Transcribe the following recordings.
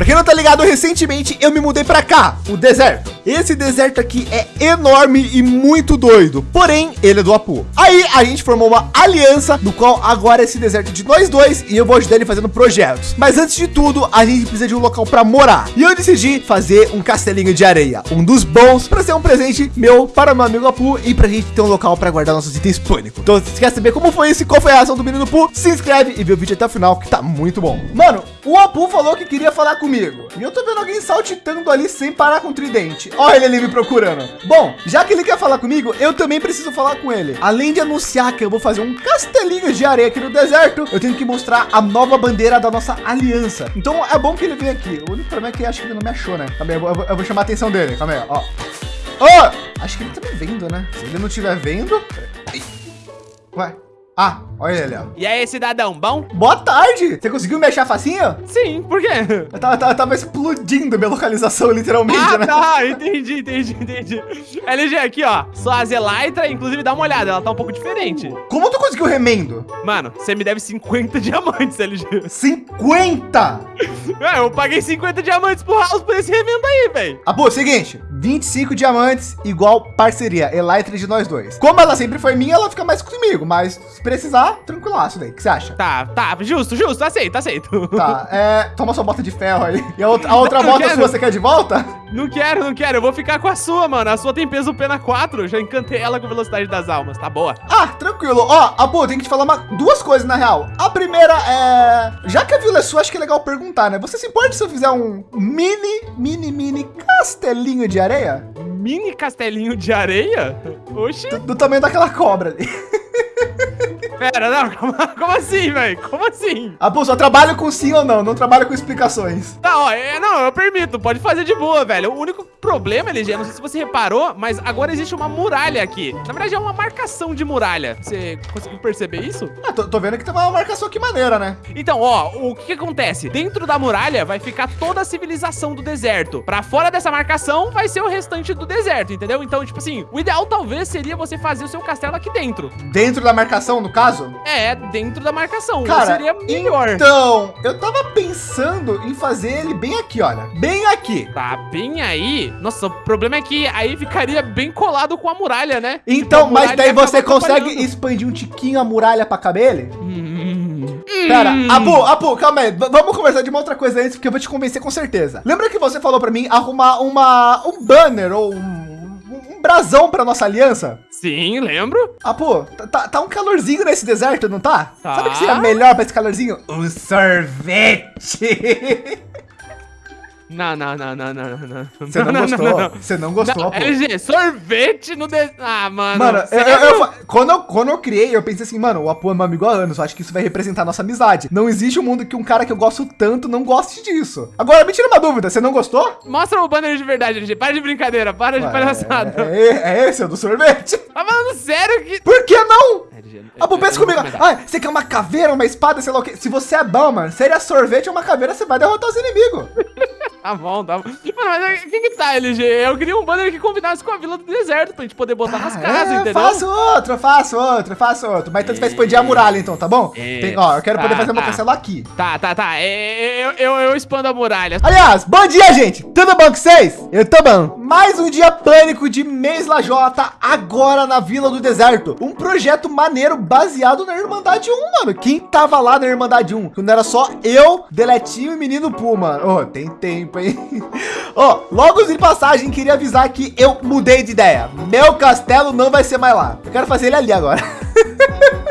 Pra quem não tá ligado, recentemente eu me mudei para cá, o deserto. Esse deserto aqui é enorme e muito doido, porém ele é do Apu. Aí a gente formou uma aliança, no qual agora esse deserto é de nós dois e eu vou ajudar ele fazendo projetos. Mas antes de tudo, a gente precisa de um local para morar. E eu decidi fazer um castelinho de areia, um dos bons para ser um presente meu para meu amigo Apu e para a gente ter um local para guardar nossos itens pânico. Então, se quer saber como foi isso, qual foi a reação do menino Apu, se inscreve e vê o vídeo até o final que tá muito bom. Mano, o Apu falou que queria falar comigo e eu tô vendo alguém saltitando ali sem parar com o tridente. Olha ele ali me procurando. Bom, já que ele quer falar comigo, eu também preciso falar com ele. Além de anunciar que eu vou fazer um castelinho de areia aqui no deserto, eu tenho que mostrar a nova bandeira da nossa aliança. Então é bom que ele venha aqui. O único problema é que acho que ele não me achou, né? Calma aí, eu vou, eu vou chamar a atenção dele. Calma aí, ó. Oh! Acho que ele tá me vendo, né? Se ele não estiver vendo... Ué, ah, olha ele, ó. E aí, cidadão, bom? Boa tarde. Você conseguiu me achar facinho? Sim, por quê? Eu tava, tava, tava explodindo minha localização, literalmente, ah, né? tá, entendi, entendi, entendi. LG, aqui, ó, só a Zelaitra, inclusive, dá uma olhada, ela tá um pouco diferente. Como tu conseguiu remendo? Mano, você me deve 50 diamantes, LG. 50? É, eu paguei 50 diamantes pro House por esse remendo aí, velho. Ah, pô, seguinte, 25 diamantes igual parceria, Elytra de nós dois. Como ela sempre foi minha, ela fica mais comigo, mas se precisar, tranquilaço daí. O que você acha? Tá, tá, justo, justo, aceito, aceito. Tá, é, toma sua bota de ferro aí. E a outra, a outra não, bota sua você quer de volta? Não quero, não quero, eu vou ficar com a sua, mano. A sua tem peso pena 4, já encantei ela com velocidade das almas, tá boa. Ah, tranquilo. Ó, Abu, tem que te falar uma, duas coisas na real. A primeira é, já que a vila é sua, acho que é legal perguntar, né? Você se importa se eu fizer um mini, mini, mini castelinho de areia? Mini castelinho de areia? Oxi. Do, do tamanho daquela cobra ali. Pera, não, como, assim, velho? Como assim? Ah, pô, só trabalho com sim ou não, não trabalho com explicações. Tá, ó, é, não, eu permito, pode fazer de boa, velho. O único problema, LG, não sei se você reparou, mas agora existe uma muralha aqui. Na verdade, é uma marcação de muralha. Você conseguiu perceber isso? Ah, tô, tô vendo que tem uma marcação aqui maneira, né? Então, ó, o que, que acontece? Dentro da muralha vai ficar toda a civilização do deserto. Pra fora dessa marcação vai ser o restante do deserto, entendeu? Então, tipo assim, o ideal talvez seria você fazer o seu castelo aqui dentro. Dentro da marcação, no caso? Caso? É, dentro da marcação. Cara, seria melhor. Então, eu tava pensando em fazer ele bem aqui, olha. Bem aqui. Tá bem aí? Nossa, o problema é que aí ficaria bem colado com a muralha, né? Então, tipo, mas daí você consegue expandir um tiquinho a muralha pra caber ele? Hum. Pera, Abu, Abu, calma aí. Vamos conversar de uma outra coisa antes, porque eu vou te convencer com certeza. Lembra que você falou pra mim arrumar uma, um banner ou um brasão pra nossa aliança? Sim, lembro. Ah, pô, tá, tá, tá um calorzinho nesse deserto, não tá? tá? Sabe o que seria melhor pra esse calorzinho? Um sorvete. Não, não, não, não, não, não. Você não, não, gostou? Não, Você não gostou, não, pô. LG, sorvete no... De... Ah, mano. Mano, eu, eu, eu, quando, eu, quando eu criei, eu pensei assim, mano, o Apu é meu amigo há anos, eu acho que isso vai representar nossa amizade. Não existe um mundo que um cara que eu gosto tanto não goste disso. Agora, me tira uma dúvida, você não gostou? Mostra o banner de verdade, LG. Para de brincadeira, para Ué, de palhaçada. É, é, é esse, é o do sorvete. Tá falando sério que... Por que não? LG, Apu, pensa comigo. Ah, você quer uma caveira, uma espada, sei lá o quê? Se você é bom, mano, seria sorvete ou uma caveira, você vai derrotar os inimigos. Tá bom, tá bom. Mano, mas quem que tá, LG? Eu queria um banner que combinasse com a Vila do Deserto pra gente poder botar ah, nas casas, é, entendeu? Faço outro, faço outro, faço outro. Mas então você vai expandir a muralha, então, tá bom? É, Tem, ó, eu quero tá, poder fazer tá. meu castelo aqui. Tá, tá, tá. É, eu, eu, eu expando a muralha. Aliás, bom dia, gente. Tudo bom com vocês? Eu tô bom. Mais um dia pânico de Mês Lajota agora na Vila do Deserto. Um projeto maneiro baseado na Irmandade 1, mano. Quem tava lá na Irmandade 1? Quando era só eu, Deletinho e Menino Puma. Oh, tem tempo, hein? Ó, oh, logo de passagem, queria avisar que eu mudei de ideia. Meu castelo não vai ser mais lá. Eu quero fazer ele ali agora.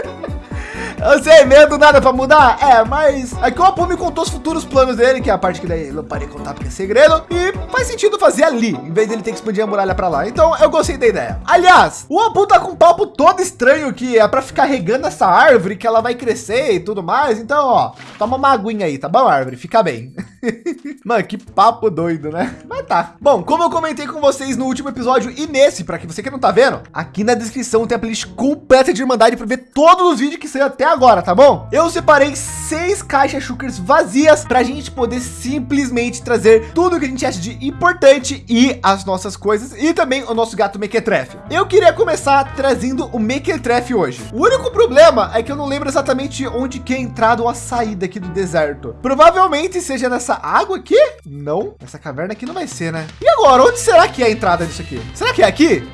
Eu sei, medo nada para mudar. É, mas aqui o Apu me contou os futuros planos dele, que é a parte que daí eu parei de contar porque é segredo. E faz sentido fazer ali, em vez dele ter que expandir a muralha para lá. Então eu gostei da ideia. Aliás, o Apu tá com um papo todo estranho que é para ficar regando essa árvore, que ela vai crescer e tudo mais. Então, ó, toma uma aguinha aí, tá bom, árvore? Fica bem. Mano, que papo doido, né? Mas tá. Bom, como eu comentei com vocês no último episódio e nesse, para que você que não tá vendo, aqui na descrição tem a playlist completa de Irmandade para ver todos os vídeos que saiu até agora, tá bom? Eu separei seis caixas Shulkers vazias para a gente poder simplesmente trazer tudo que a gente acha de importante e as nossas coisas e também o nosso gato Mequetrefe. Eu queria começar trazendo o Mequetrefe hoje. O único problema é que eu não lembro exatamente onde que é a entrada ou a saída aqui do deserto. Provavelmente seja nessa nessa água aqui? Não. Essa caverna aqui não vai ser, né? E agora, onde será que é a entrada disso aqui? Será que é aqui?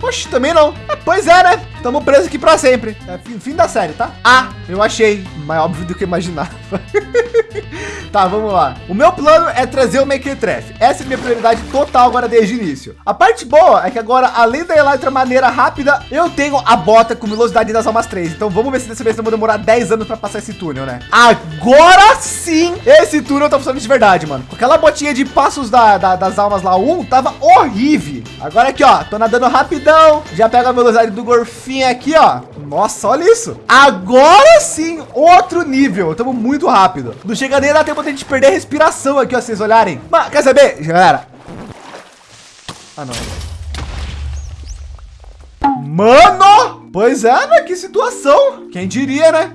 Poxa, também não. É, pois é, né? Estamos presos aqui para sempre. É fim, da série, tá? Ah, eu achei. Mais óbvio do que imaginava. tá, vamos lá. O meu plano é trazer o Mequetrefe. Essa é minha prioridade total agora desde o início. A parte boa é que agora, além da Elytra maneira rápida, eu tenho a bota com velocidade das almas 3. Então vamos ver se dessa vez eu vou demorar 10 anos para passar esse túnel, né? Agora sim, esse túnel tá funcionando de verdade, mano. Com aquela botinha de passos da, da, das almas lá, um, tava horrível. Agora aqui, ó, tô nadando rapidão. Já pega a velocidade do gorfinho aqui, ó. Nossa, olha isso. Agora sim, outro nível. Estamos muito rápido. Não chega nem a dar tempo de a gente perder a respiração aqui, ó, vocês olharem. Mas, quer saber, galera? Ah, não. Mano! Pois é, né? Que situação. Quem diria, né?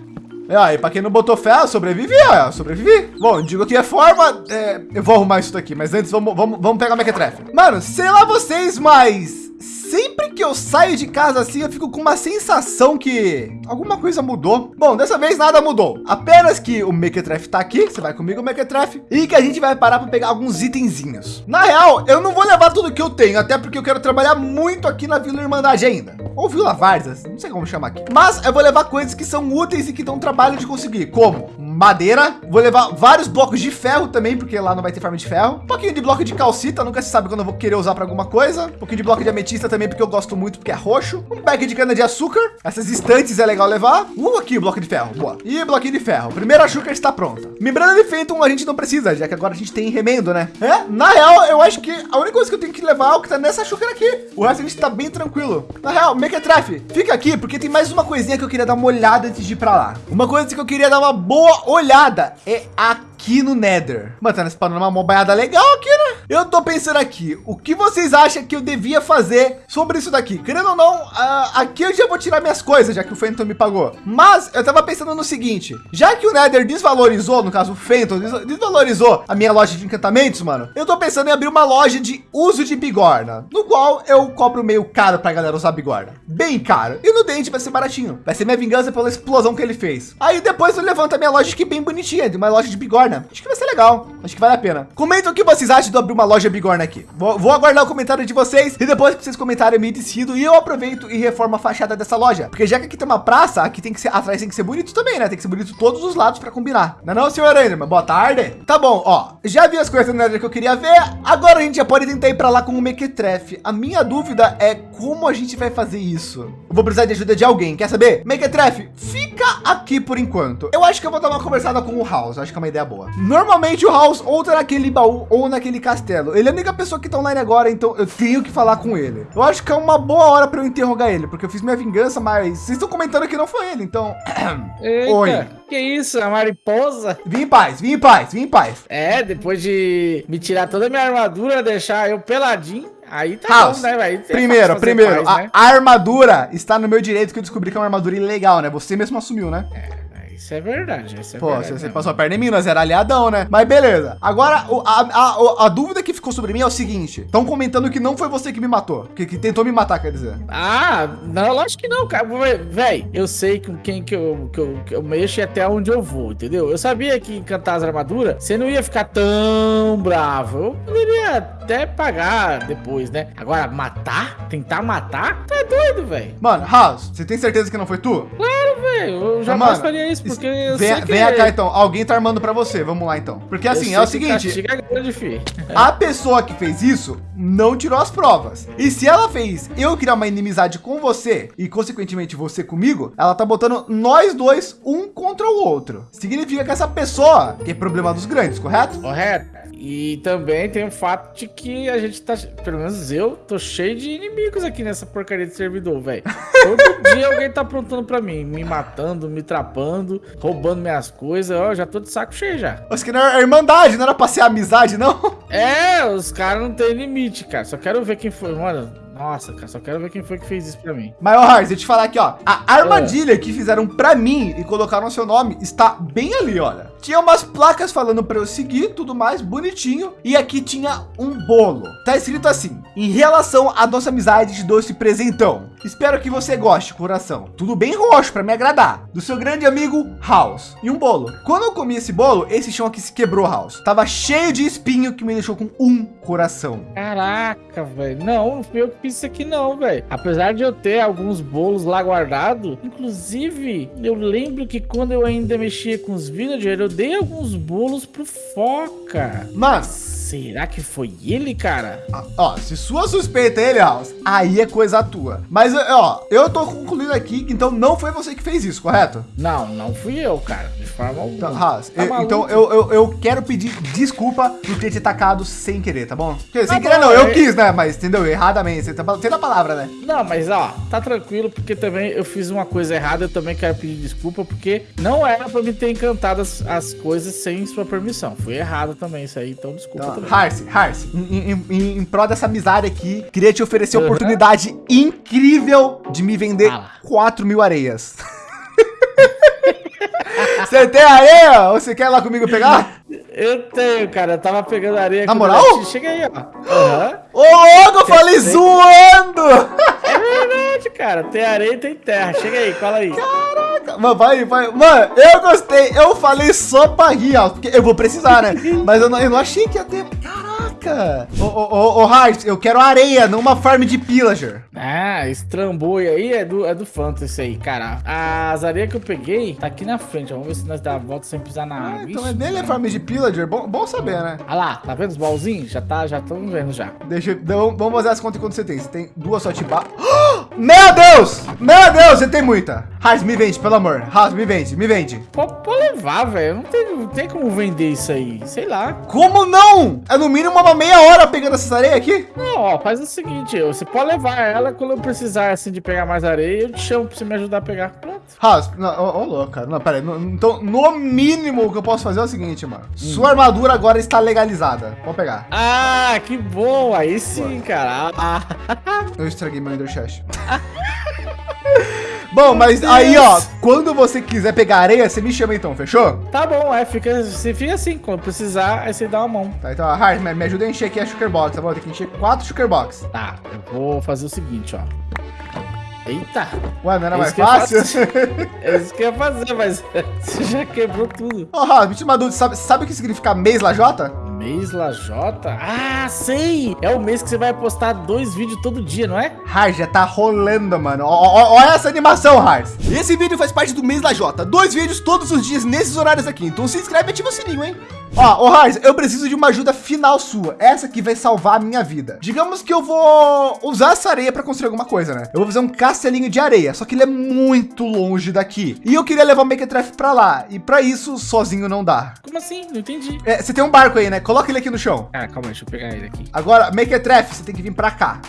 É, aí, para quem não botou fé, sobrevivi, ó, sobrevivi. Bom, digo que é forma, é, eu vou arrumar isso daqui, mas antes vamos, vamos, vamos pegar o Mequetrefe. Mano, sei lá vocês, mas sempre que eu saio de casa assim, eu fico com uma sensação que alguma coisa mudou. Bom, dessa vez nada mudou. Apenas que o Mequetrefe tá aqui, você vai comigo, Mequetrefe, e que a gente vai parar para pegar alguns itenzinhos. Na real, eu não vou levar tudo que eu tenho, até porque eu quero trabalhar muito aqui na Vila Irmandade ainda. Ou Vila Várzea, não sei como chamar aqui. Mas eu vou levar coisas que são úteis e que dão trabalho de conseguir, como madeira. Vou levar vários blocos de ferro também, porque lá não vai ter farm de ferro. Um pouquinho de bloco de calcita, nunca se sabe quando eu vou querer usar para alguma coisa. Um pouquinho de bloco de ametista também, porque eu gosto muito, porque é roxo. Um pack de cana de açúcar. Essas estantes é legal levar. Uh, aqui, bloco de ferro. Boa. E bloquinho de ferro. Primeira açúcar está pronta. Membrana de Phantom a gente não precisa, já que agora a gente tem remendo, né? É, na real, eu acho que a única coisa que eu tenho que levar é o que tá nessa açúcar aqui. O resto a gente tá bem tranquilo. Na real, Mequetrefe, fica aqui, porque tem mais uma coisinha que eu queria dar uma olhada antes de ir para lá. Uma coisa que eu queria dar uma boa olhada é aqui no Nether. Mano, tá spawnando uma mobaiada legal aqui? Eu tô pensando aqui, o que vocês acham que eu devia fazer sobre isso daqui? Querendo ou não, uh, aqui eu já vou tirar minhas coisas, já que o Phantom me pagou. Mas eu tava pensando no seguinte, já que o Nether desvalorizou, no caso o Phantom desvalorizou a minha loja de encantamentos, mano, eu tô pensando em abrir uma loja de uso de bigorna, no qual eu cobro meio caro pra galera usar bigorna. Bem caro. E no dente vai ser baratinho. Vai ser minha vingança pela explosão que ele fez. Aí depois eu levanto a minha loja aqui bem bonitinha, de uma loja de bigorna. Acho que vai ser legal. Acho que vale a pena. Comenta o que vocês acham de abrir uma loja bigorna aqui. Vou, vou aguardar o comentário de vocês e depois que vocês comentarem me decido e eu aproveito e reformo a fachada dessa loja. Porque já que aqui tem uma praça, aqui tem que ser atrás tem que ser bonito também, né? Tem que ser bonito todos os lados para combinar. Não é não, senhor Enderman? Boa tarde. Tá bom, ó. Já vi as coisas Nether que eu queria ver. Agora a gente já pode tentar ir para lá com o Mequetrefe. A minha dúvida é como a gente vai fazer isso. Eu vou precisar de ajuda de alguém. Quer saber? Mequetrefe, fica aqui por enquanto. Eu acho que eu vou dar uma conversada com o House. Acho que é uma ideia boa. Normalmente o House ou tá naquele baú ou naquele castelo. Ele é a única pessoa que tá online agora, então eu tenho que falar com ele. Eu acho que é uma boa hora para eu interrogar ele, porque eu fiz minha vingança, mas vocês estão comentando que não foi ele, então. Eita, Oi. Que isso, a mariposa? Vim em paz, vim em paz, vim em paz. É, depois de me tirar toda a minha armadura, deixar eu peladinho. Aí tá House, bom, né, velho? Primeiro, primeiro, paz, né? a, armadura está no meu direito que eu descobri que é uma armadura ilegal, né? Você mesmo assumiu, né? É. Isso é verdade. Isso é Pô, verdade, você, passou a perna em mim, nós era aliadão, né? Mas beleza. Agora, a, a, a, dúvida que ficou sobre mim é o seguinte: estão comentando que não foi você que me matou, que, que tentou me matar, quer dizer. Ah, não, lógico que não, cara. Véi, eu sei com quem que eu, que eu, que eu mexo e até onde eu vou, entendeu? Eu sabia que encantar as armaduras, você não ia ficar tão bravo. Eu poderia até pagar depois, né? Agora, matar? Tentar matar? Tá doido, velho. Mano, House, você tem certeza que não foi tu? Claro, Eu jamais faria isso porque eu vem, sei que... Vem cá, então. Alguém tá armando pra você. Vamos lá, então. Porque assim, é o seguinte... grande, a pessoa que fez isso não tirou as provas. E se ela fez eu criar uma inimizade com você e, consequentemente, você comigo, ela tá botando nós dois um contra o outro. Significa que essa pessoa tem problema dos grandes, correto? Correto. E também tem o fato de que a gente tá, pelo menos eu, tô cheio de inimigos aqui nessa porcaria de servidor, velho. Todo dia alguém tá aprontando pra mim, me matando, me trapando, roubando minhas coisas. Ó, já tô de saco cheio já. Mas que não era irmandade, não era pra ser amizade, não? É, os caras não tem limite, cara. Só quero ver quem foi, mano Nossa, cara, só quero ver quem foi que fez isso pra mim. Mas, ó, Harz, eu te falar aqui, ó. A armadilha que fizeram pra mim e colocaram seu nome está bem ali, olha. Tinha umas placas falando pra eu seguir, tudo mais, bonitinho. E aqui tinha um bolo. Tá escrito assim, em relação à nossa amizade, dou esse presentão. Espero que você goste, coração. Tudo bem roxo pra me agradar. Do seu grande amigo, House. E um bolo. Quando eu comi esse bolo, esse chão aqui se quebrou, House. Tava cheio de espinho que me deixou com um coração. Caraca, velho. Não, não fui eu que fiz isso aqui não, velho. Apesar de eu ter alguns bolos lá guardado, inclusive, eu lembro que quando eu ainda mexia com os villagers, eu dei alguns bolos pro Foca. Mas Será que foi ele, cara? Ah, Ó, se sua suspeita é ele, House, aí é coisa tua. Mas, ó, eu tô concluindo aqui que então não foi você que fez isso, correto? Não, não fui eu, cara. De forma alguma. Então, House, Tá eu- então eu, eu, eu quero pedir desculpa por ter te atacado sem querer, tá bom? Quer dizer, sem Tá querer bom, não, eu é- quis, né? Mas entendeu? Erradamente, você tá tendo a palavra, né? Não, mas ó, tá tranquilo, porque também eu fiz uma coisa errada, eu também quero pedir desculpa, porque não era pra mim ter encantado as, as coisas sem sua permissão. Foi errado também isso aí, então desculpa Então, também. Harce, Harce, em, em, em, em prol dessa amizade aqui, queria te oferecer a Uhum. oportunidade incrível de me vender Fala. 4 mil areias. Você tem areia? Ou você quer ir lá comigo pegar? Eu tenho, cara, eu tava pegando areia. Na moral? Chega aí, ó. Aham. Ô, louco, eu falei Tem- zoando! É verdade, cara, tem areia e tem terra. Chega aí, cola aí. Mano, vai, vai. Mano, eu gostei. Eu falei só pra rir, ó, porque eu vou precisar, né? Mas eu não, eu não achei que ia ter. Caraca! Ô, ô, ô, Hart, eu quero areia, não uma farm de pillager. Ah, esse trambolho aí é do, é do Fantasy aí, cara. As areias que eu peguei tá aqui na frente. Vamos ver se nós dá a volta sem pisar na Ah, água. então Ixi, é dele é mano. farm de pillager. Bom, bom saber, né? Olha lá, tá vendo os baúzinhos? Já tá, já estamos vendo já. Deixa eu. então, Vamos fazer as contas quanto você tem. Você tem duas só de ba... Meu Deus! Meu Deus, você tem muita. Hart, me vende, pelo amor. Hart, me vende, me vende. Pode pode levar, velho. Não tem, não tem como vender isso aí. Sei lá. Como não? É no mínimo uma meia hora pegando essa areia aqui? Não, ó, faz o seguinte, você pode levar ela quando eu precisar, assim, de pegar mais areia, eu te chamo pra você me ajudar a pegar. Pronto. Não, ô, louco, cara. Não, pera aí. Então, no mínimo, o que eu posso fazer é o seguinte, mano. Sua armadura agora está legalizada. Pode pegar. Ah, que bom. Aí sim, cara. Ah, Eu estraguei meu Ender Chest. Bom, mas aí, ó, quando você quiser pegar areia, você me chama então, fechou? tá bom, é, fica, você fica assim, quando precisar, aí você dá uma mão. Tá, então, Hart, me, me ajuda a encher aqui a Sugar Box, tá bom? Tem que encher quatro Sugar Box. Tá, eu vou fazer o seguinte, ó. Eita, Ué, não era É mais fácil? é isso que eu ia fazer, mas você já quebrou tudo. Ô, Haas, me tira uma dúvida. Sabe, sabe o que significa mês lajota? Mês Lajota? Ah, sei! É o mês que você vai postar dois vídeos todo dia, não é? Hart, já tá rolando, mano. Ó, ó, olha essa animação, Hart. Esse vídeo faz parte do mês lajota. Dois vídeos todos os dias nesses horários aqui. Então se inscreve e ativa o sininho, hein? Ó, ô Hart, eu preciso de uma ajuda final sua. Essa que vai salvar a minha vida. Digamos que eu vou usar essa areia para construir alguma coisa, né? Eu vou fazer um castelinho de areia, só que ele é muito longe daqui. E eu queria levar o Mequetrefe pra lá. E para isso, sozinho não dá. Como assim? Não entendi. É, você tem um barco aí, né? Coloca ele aqui no chão. Ah, calma aí, deixa eu pegar ele aqui. Agora, Mequetrefe, você tem que vir pra cá.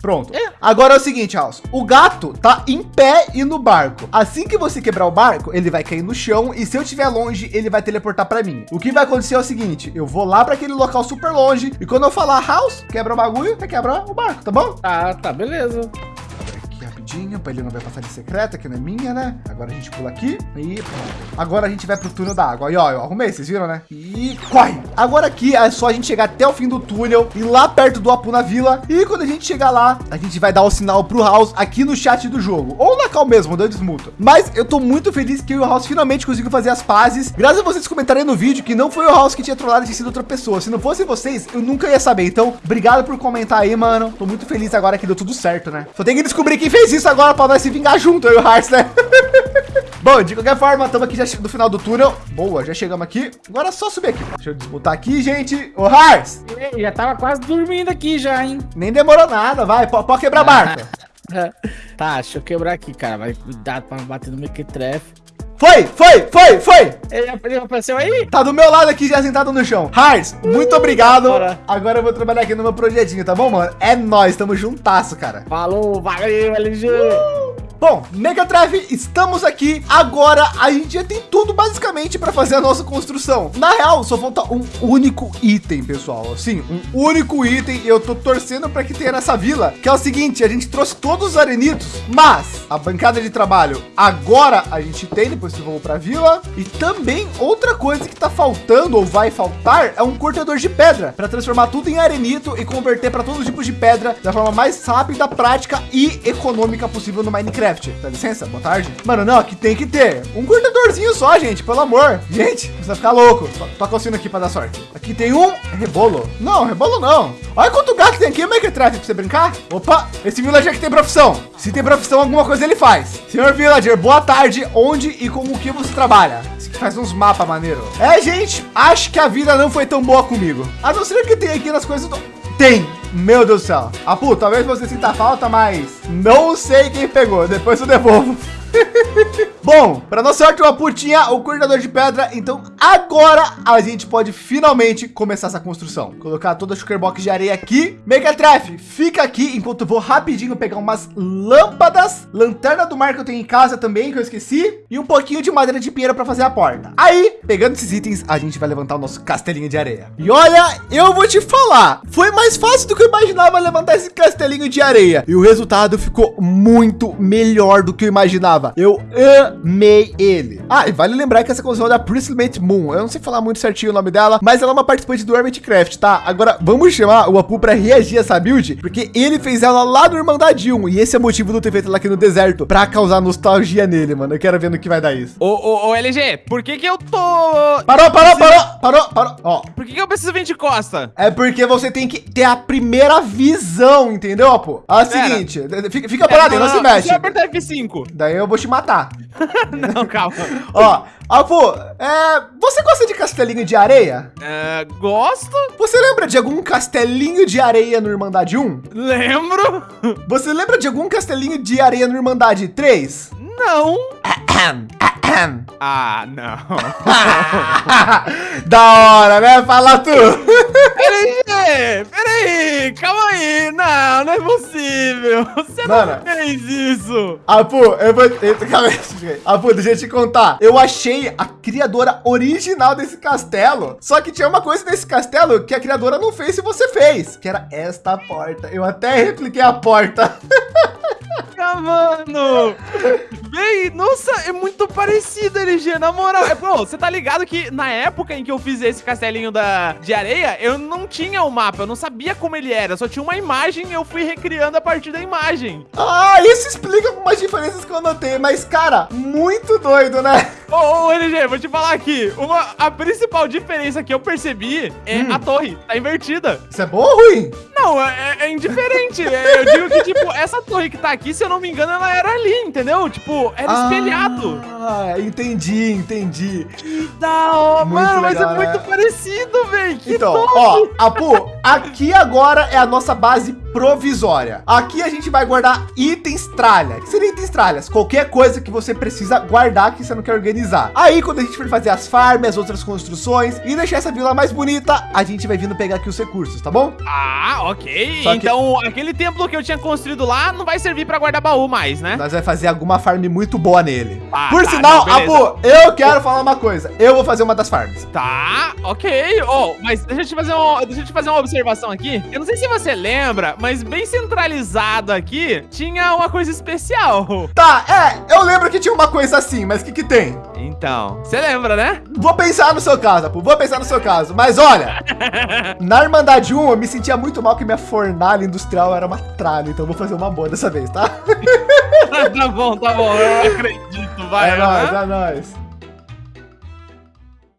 Pronto. Agora é o seguinte, House. O gato tá em pé e no barco. Assim que você quebrar o barco, ele vai cair no chão e se eu estiver longe, ele vai teleportar pra mim. O que vai acontecer é o seguinte, eu vou lá pra aquele local super longe e quando eu falar House, quebra o bagulho, você quebra o barco, tá bom? Tá, tá, beleza. Rapidinho, pra ele não vai passar de secreta, que não é minha, né? Agora a gente pula aqui e. Agora a gente vai pro túnel da água. Aí, ó, eu arrumei, vocês viram, né? E corre! Agora aqui é só a gente chegar até o fim do túnel e lá perto do Apu na vila. E quando a gente chegar lá, a gente vai dar o sinal pro House aqui no chat do jogo. Ou na cal mesmo, dando desmuta. Mas eu tô muito feliz que eu o House finalmente conseguiu fazer as pazes. Graças a vocês comentarem no vídeo que não foi o House que tinha trollado tinha sido outra pessoa. Se não fosse vocês, eu nunca ia saber. Então, obrigado por comentar aí, mano. Tô muito feliz agora que deu tudo certo, né? Só tem que descobrir quem fez isso agora pra nós se vingar junto, eu e o Hearts, né? Bom, de qualquer forma, estamos aqui já no final do túnel. Boa, já chegamos aqui. Agora é só subir aqui. Deixa eu desmutar aqui, gente. Ô, Hearts, Ei, já tava quase dormindo aqui já, hein? nem demorou nada. Vai, pode, quebrar a barca. tá, deixa eu quebrar aqui, cara. Vai cuidado pra não bater no mequetrefe. Foi, foi, foi, foi. Ele, ele apareceu aí? Tá do meu lado aqui, já sentado no chão. Hearts, muito obrigado. Bora. Agora eu vou trabalhar aqui no meu projetinho, tá bom, mano? É nóis, tamo juntasso, cara. Falou, valeu, LG. Bom, Megatrave, estamos aqui. Agora a gente já tem tudo basicamente para fazer a nossa construção. Na real, só falta um único item, pessoal. Assim, um único item. Eu tô torcendo para que tenha nessa vila, que é o seguinte, a gente trouxe todos os arenitos, mas a bancada de trabalho agora a gente tem, depois que vou para a vila. E também outra coisa que tá faltando ou vai faltar é um cortador de pedra para transformar tudo em arenito e converter para todos os tipos de pedra da forma mais rápida, prática e econômica possível no Minecraft. Dá licença, boa tarde. Mano, não, aqui tem que ter um cortadorzinho só, gente, pelo amor. Gente, vai ficar louco. Toca o sino aqui para dar sorte. Aqui tem um rebolo. Não, rebolo não. Olha quanto gato tem aqui, Minecraft, para você brincar. Opa, esse villager aqui tem profissão. Se tem profissão, alguma coisa ele faz. Senhor villager, boa tarde. Onde e com o que você trabalha? faz uns mapas maneiro. É, gente, acho que a vida não foi tão boa comigo. A não ser que tem aqui nas coisas do... Tem. Meu Deus do céu. Apu, talvez você sinta falta, mas não sei quem pegou. Depois eu devolvo. Bom, para nossa uma putinha, o cortador de pedra. Então agora a gente pode finalmente começar essa construção. Colocar toda a sugar box de areia aqui. Megatref, fica aqui enquanto eu vou rapidinho pegar umas lâmpadas, lanterna do mar que eu tenho em casa também, que eu esqueci, e um pouquinho de madeira de pinheiro para fazer a porta. Aí, pegando esses itens, a gente vai levantar o nosso castelinho de areia. E olha, eu vou te falar, foi mais fácil do que eu imaginava levantar esse castelinho de areia. E o resultado ficou muito melhor do que eu imaginava. Eu amei ele. Ah, e vale lembrar que essa construção é da Priestmate Moon. Eu não sei falar muito certinho o nome dela, mas ela é uma participante do Hermitcraft, tá? Agora, vamos chamar o Apu para reagir a essa build, porque ele fez ela lá no Irmandade 1, e esse é o motivo do ter feito ela aqui no deserto, para causar nostalgia nele, mano. Eu quero ver no que vai dar isso. Ô, ô, ô, LG, por que que eu tô... Parou, parou, parou, parou, parou. Ó. Por que que eu preciso vir de costa? É porque você tem que ter a primeira visão, entendeu, Apu? É o seguinte, fica, fica parado, não, não, não, se mexe. Deixa eu apertar F5. Daí eu vou te matar. não, calma. Ó, Avô, é, você gosta de castelinho de areia? É, gosto. Você lembra de algum castelinho de areia no Irmandade 1? Lembro. Você lembra de algum castelinho de areia no Irmandade 3? Não. Ah, não. da hora, né? Fala tu. Peraí, peraí, calma aí. Não, não é possível. Você Mano, não fez isso. Apu, eu vou... Calma aí. Apu, deixa eu te contar. Eu achei a criadora original desse castelo. Só que tinha uma coisa nesse castelo que a criadora não fez e você fez. Que era esta porta. Eu até repliquei a porta. mano! Véi, nossa, é muito parecido, LG, na moral. É, você tá ligado que na época em que eu fiz esse castelinho da, de areia, eu não tinha o mapa, eu não sabia como ele era, só tinha uma imagem e eu fui recriando a partir da imagem. Ah, isso explica algumas diferenças que eu notei, mas, cara, muito doido, né? Ô, ô, LG, vou te falar aqui, uma, a principal diferença que eu percebi é hum. a torre, tá invertida. Isso é bom ou ruim? Não, é, é indiferente. É, eu digo que, tipo, essa torre que tá aqui, se eu não me engano, ela era ali, entendeu? Tipo, era ah, espelhado. Ah, entendi, entendi. Que da hora, mano, legal, mas é né? muito parecido, velho. Então, top. ó, Apu, aqui agora é a nossa base provisória. Aqui a gente vai guardar itens tralha. O que seria itens tralhas? Qualquer coisa que você precisa guardar que você não quer organizar. Aí, quando a gente for fazer as farms, as outras construções e deixar essa vila mais bonita, a gente vai vindo pegar aqui os recursos, tá bom? Ah, ok. Só então, que... aquele templo que eu tinha construído lá não vai servir para guardar baú mais, né? Nós vai fazer alguma farm muito boa nele. Ah, Por tá, sinal, não, Abu, eu quero falar uma coisa. Eu vou fazer uma das farms. Tá, ok. Oh, mas deixa eu te fazer, um, deixa eu te fazer uma observação aqui. Eu não sei se você lembra, mas bem centralizado aqui, tinha uma coisa especial. Tá, é, eu lembro que tinha uma coisa assim, mas o que que tem? Então, você lembra, né? Vou pensar no seu caso, Apu, vou pensar no seu caso. Mas olha, na Irmandade 1 eu me sentia muito mal que minha fornalha industrial era uma tralha, então vou fazer uma boa dessa vez, tá? tá bom, tá bom, eu acredito, vai. É nóis, é nóis.